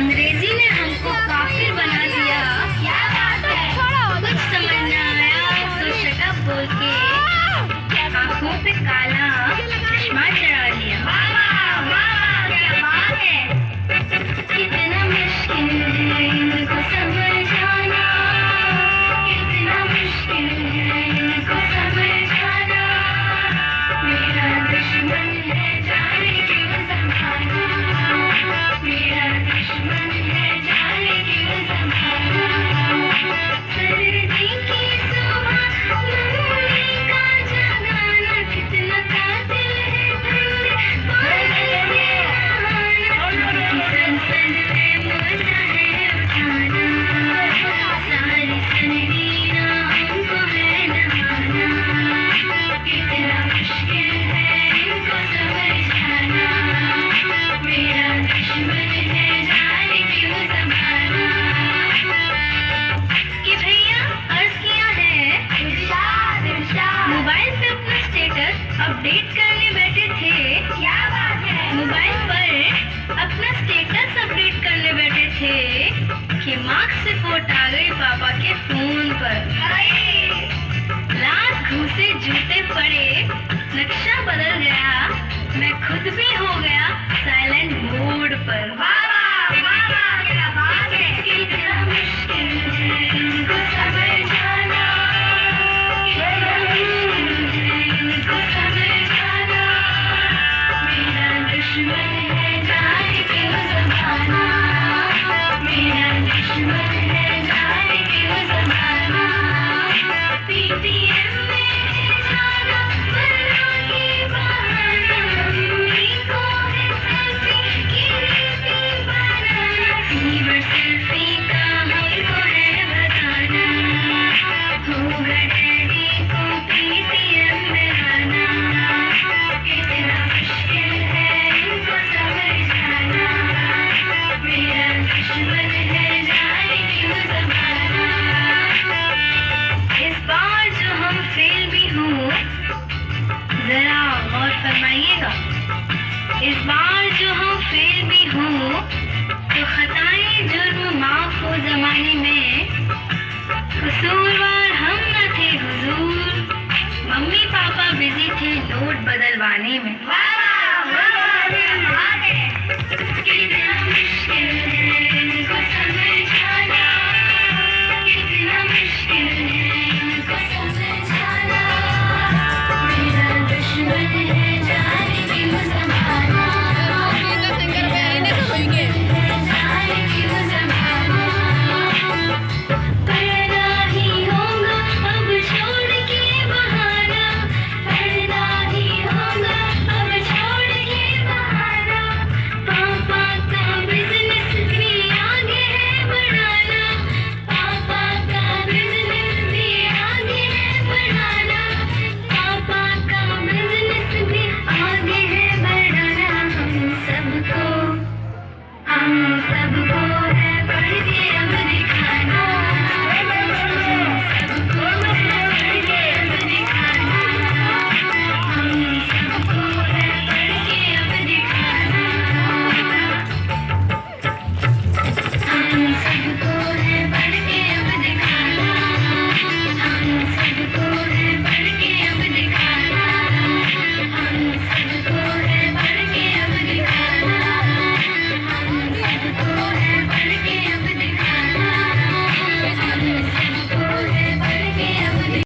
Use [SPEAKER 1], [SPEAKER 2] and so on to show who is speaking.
[SPEAKER 1] sangre update करने बैठे थे। क्या बात है? मोबाइल पर अपना स्टेटस अपडेट करने बैठे थे कि मार्क्स रिपोर्ट आ गई पापा के फ़ोन पर। लाख घूसे जूते पड़े, नक्शा बदल गया, मैं खुद भी हो गया। फरमाइएगा। इस बार जो हम फेल भी हों तो खताएँ जुर्म माफ़ हो जमाने में। कसूरवार हम न थे हुजूर, मम्मी पापा बिज़ी थे नोट बदलवाने में।